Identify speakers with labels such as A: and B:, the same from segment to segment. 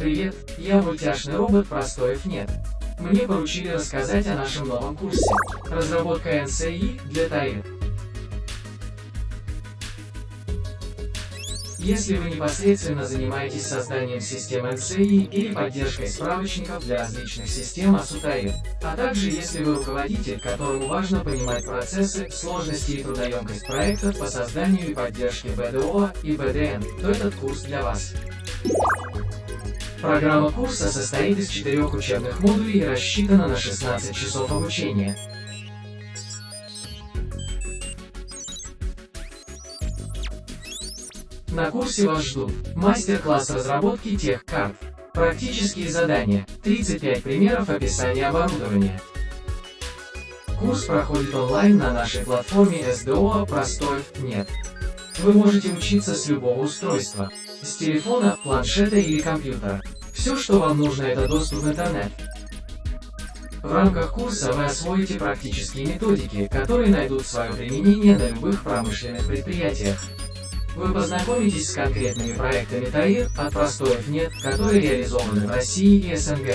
A: Привет, я мультяшный робот Простоев нет. Мне поручили рассказать о нашем новом курсе. Разработка NCI для ТАИР. Если вы непосредственно занимаетесь созданием систем NCI или поддержкой справочников для различных систем АСУТАИР, а также если вы руководитель, которому важно понимать процессы, сложности и трудоемкость проектов по созданию и поддержке БДО и БДН, то этот курс для вас. Программа курса состоит из четырех учебных модулей и рассчитана на 16 часов обучения. На курсе вас ждут мастер-класс разработки тех карт, практические задания, 35 примеров описания оборудования. Курс проходит онлайн на нашей платформе SDO Простоев нет. Вы можете учиться с любого устройства, с телефона, планшета или компьютера. Все, что вам нужно, это доступ в интернет. В рамках курса вы освоите практические методики, которые найдут свое применение на любых промышленных предприятиях. Вы познакомитесь с конкретными проектами ТАИР от простоев нет, которые реализованы в России и СНГ.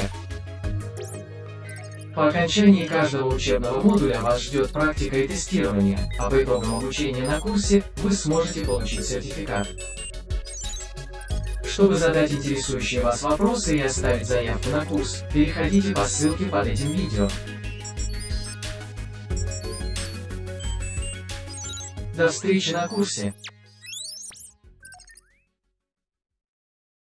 A: По окончании каждого учебного модуля вас ждет практика и тестирование, а по итогам обучения на курсе вы сможете получить сертификат. Чтобы задать интересующие вас вопросы и оставить заявку на курс, переходите по ссылке под этим видео. До встречи на курсе!